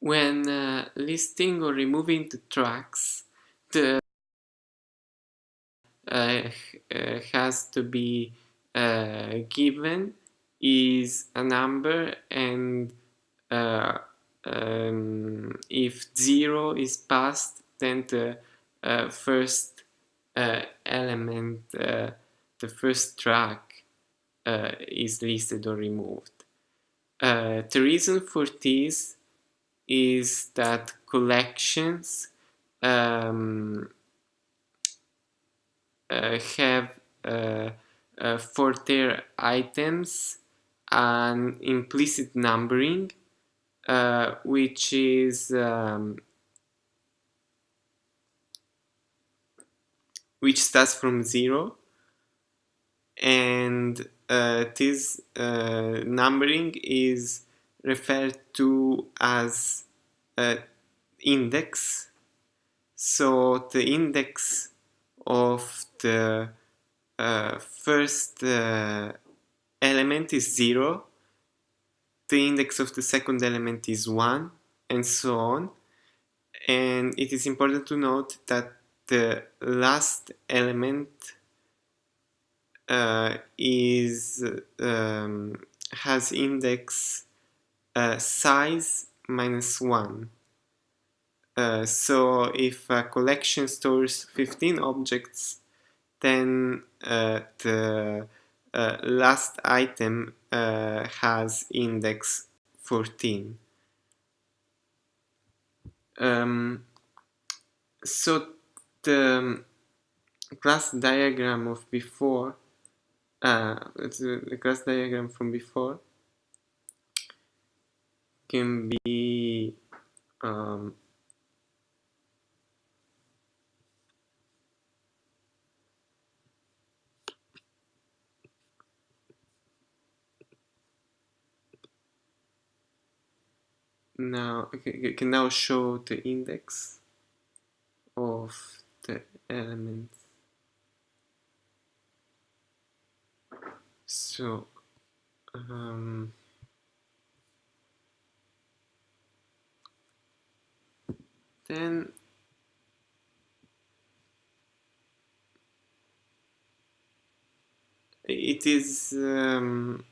when uh, listing or removing the tracks, the uh, uh, has to be uh, given is a number and uh, um, if zero is passed then the uh, first element, the first track is listed or removed. the reason for this is that collections um, uh, have uh, uh, for their items an implicit numbering which is um, which starts from zero. And uh, this uh, numbering is referred to as uh, index. So the index of the uh, first uh, element is 0, the index of the second element is 1, and so on. And it is important to note that the last element uh, is um, has index uh, size minus 1. Uh, so if a collection stores 15 objects, then uh, the uh, last item uh, has index 14. Um, so the class diagram of before, uh, the class diagram from before can be um, now okay, can now show the index of the elements. So um, then it is um,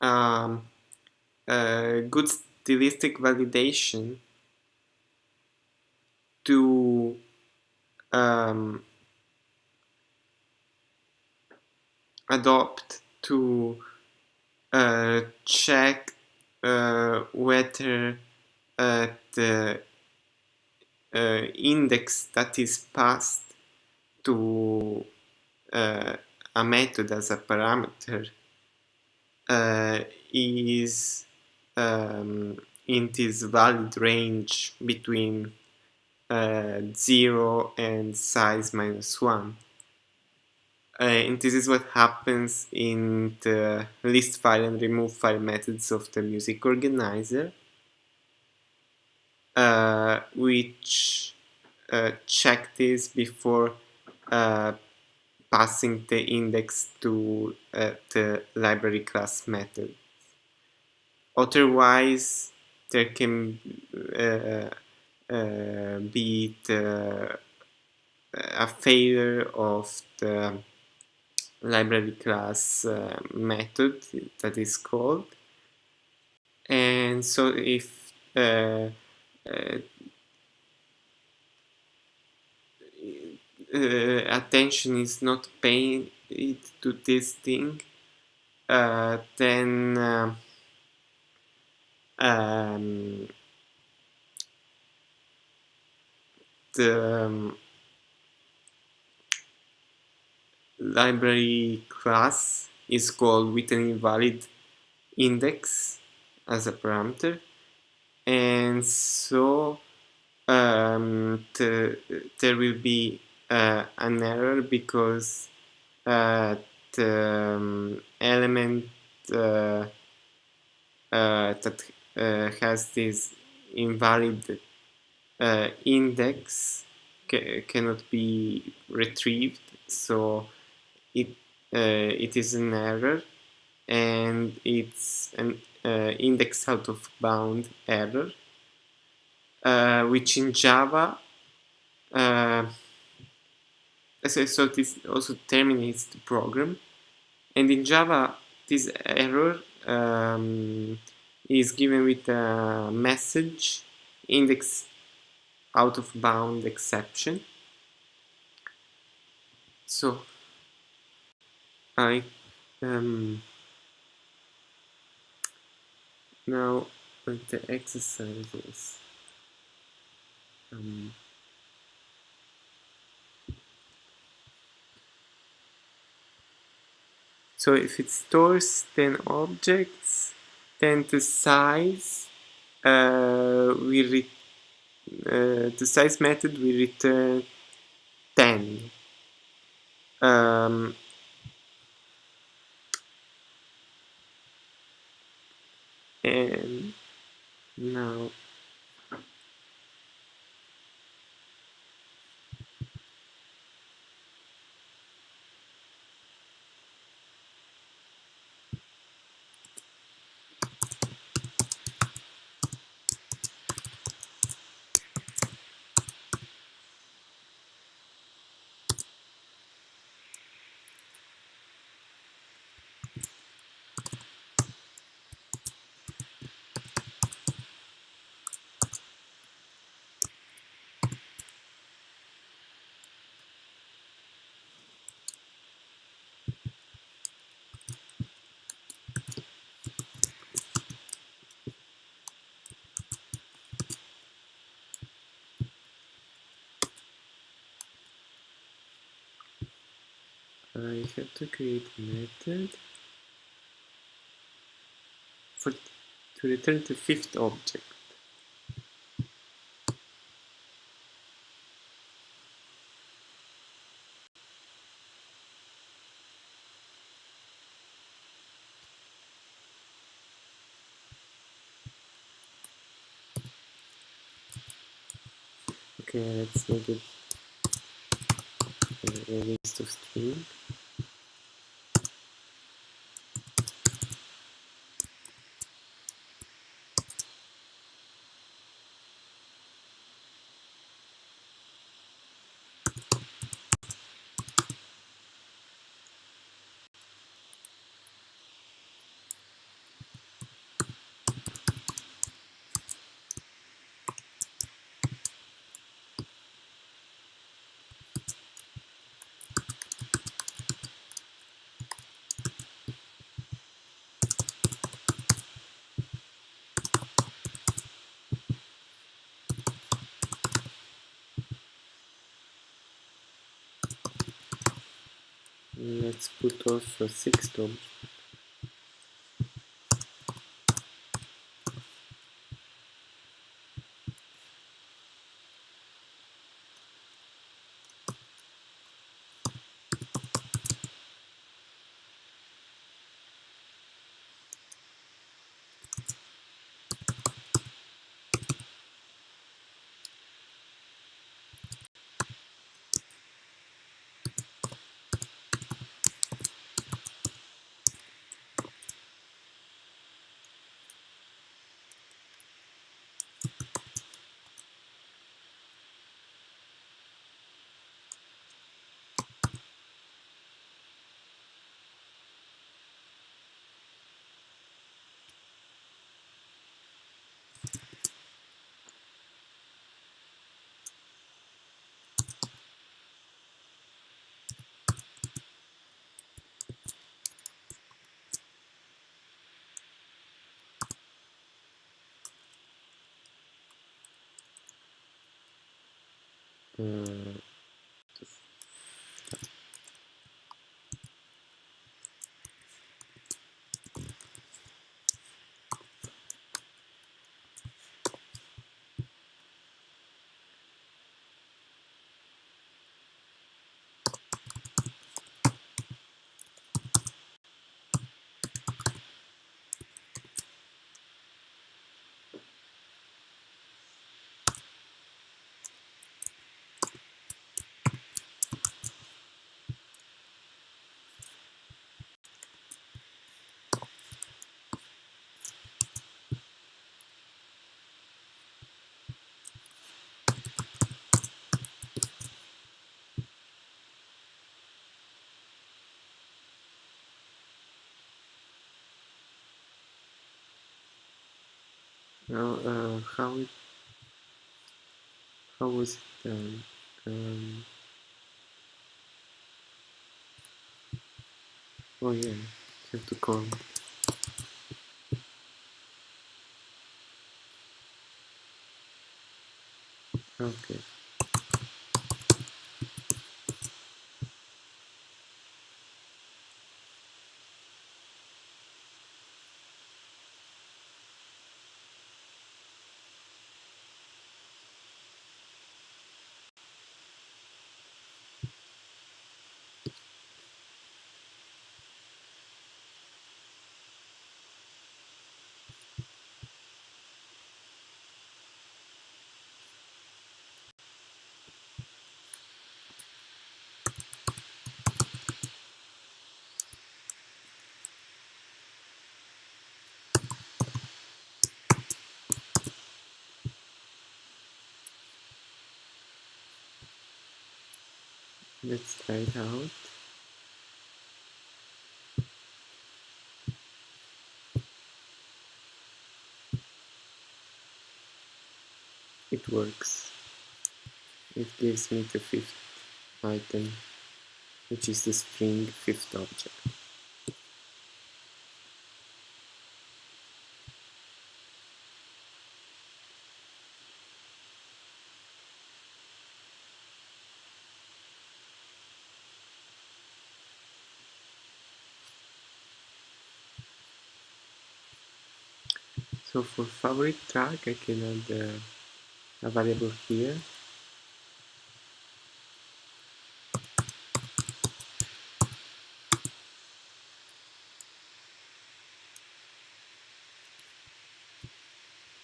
um, a good stylistic validation to um, adopt to uh, check uh, whether the uh, index that is passed to uh, a method as a parameter uh, is um, in this valid range between uh, 0 and size minus 1. Uh, and this is what happens in the list file and remove file methods of the music organizer uh, which uh, check this before uh, passing the index to uh, the library class method. Otherwise, there can uh, be the, a failure of the library class method that is called. And so if attention is not paid to this thing, uh, then uh, um, the um, library class is called with an invalid index as a parameter and so um, the, there will be uh, an error because uh, the um, element uh, uh that uh, has this invalid uh, index ca cannot be retrieved. So it it is an error and it's an index out of bound error, uh, which in Java, uh, so, so this also terminates the program. And in Java, this error um, is given with a message index out of bound exception. So I um, now with the exercises. Um, so if it stores 10 objects, then the size uh, we uh, the size method will return 10. Um, and now I have to create a method for to return the fifth object. Okay, let's make it a list of string. Let's put sixth object. Uh, Now, uh, how it, how was it done? Um, oh yeah, have to call. Okay. Let's try it out. It works. It gives me the fifth item, which is the string fifth object. So for favorite track, I can add uh, a variable here.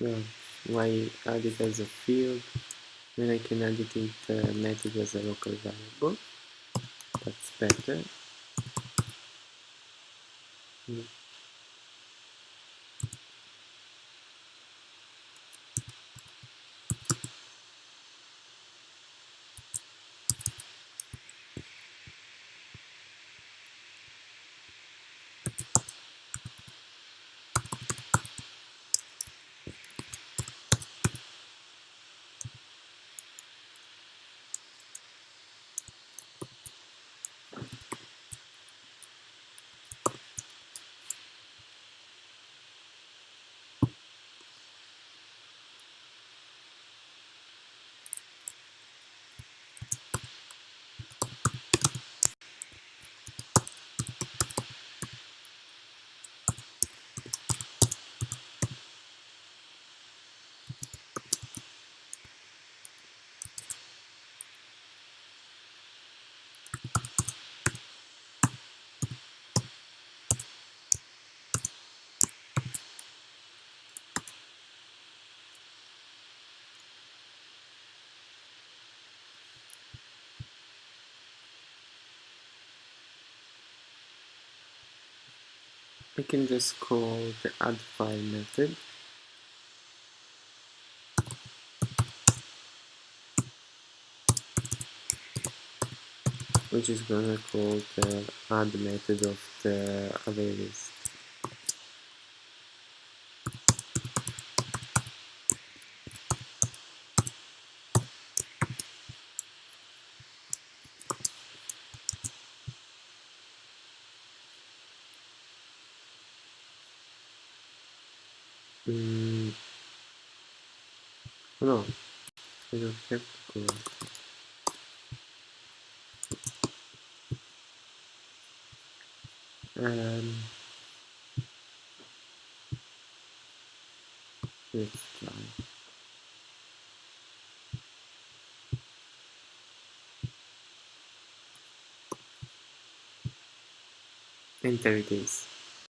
Well, why add it as a field? Then I can add it in the method as a local variable. That's better. Mm. I can just call the add file method which is gonna call the add method of the array list. Mm. No, I don't have to call. Um, let's try. Enter it is.